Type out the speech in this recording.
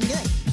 didn't do it.